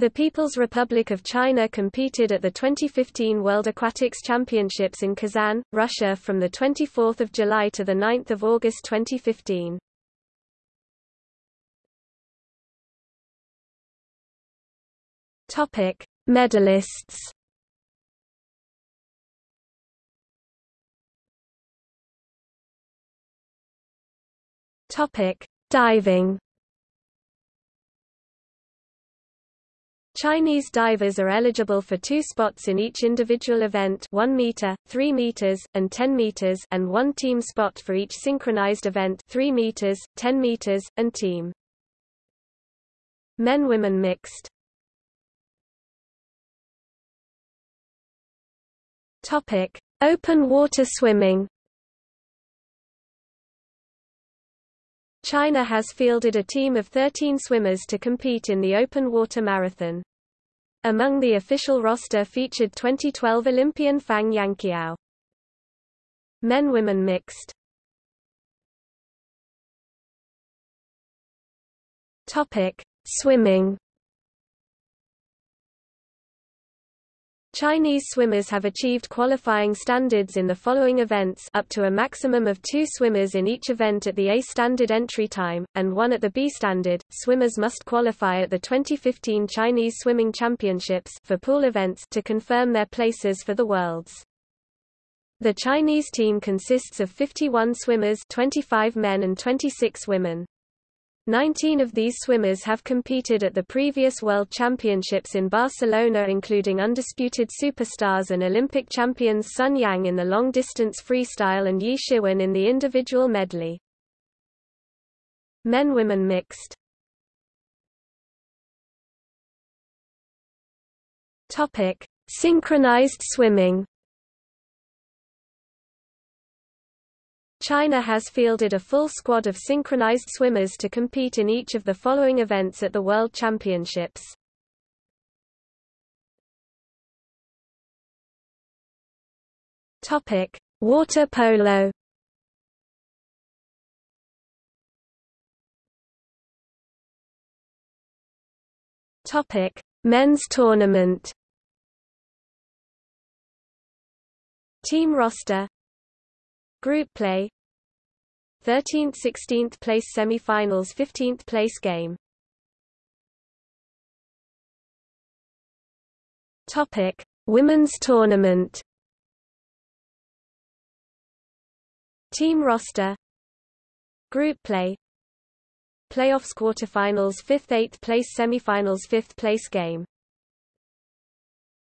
The People's Republic of China competed at the 2015 World Aquatics Championships in Kazan, Russia from 24 July to 9 August 2015. Topic: Medalists. Topic: Diving. Chinese divers are eligible for two spots in each individual event 1 meter, 3 meters, and 10 meters and one team spot for each synchronized event 3 meters, 10 meters, and team. Men-women mixed Topic: Open water swimming. China has fielded a team of 13 swimmers to compete in the open water marathon. Among the official roster featured 2012 Olympian Fang Yanqiao. Men-women mixed. Topic: Swimming. Chinese swimmers have achieved qualifying standards in the following events up to a maximum of two swimmers in each event at the A standard entry time, and one at the B standard. Swimmers must qualify at the 2015 Chinese Swimming Championships for pool events to confirm their places for the Worlds. The Chinese team consists of 51 swimmers 25 men and 26 women. Nineteen of these swimmers have competed at the previous World Championships in Barcelona including undisputed superstars and Olympic champions Sun Yang in the long-distance freestyle and Ye Shiwen in the individual medley. Men-women mixed. Synchronized swimming China has fielded a full squad of synchronized swimmers to compete in each of the following events at the World Championships. Topic: Water polo. Topic: Men's tournament. Team roster Group play. 13th 16th place semi-finals 15th place game. Topic. Women's tournament. Team roster. Group play. Playoffs quarterfinals 5th 8th place semi-finals 5th place game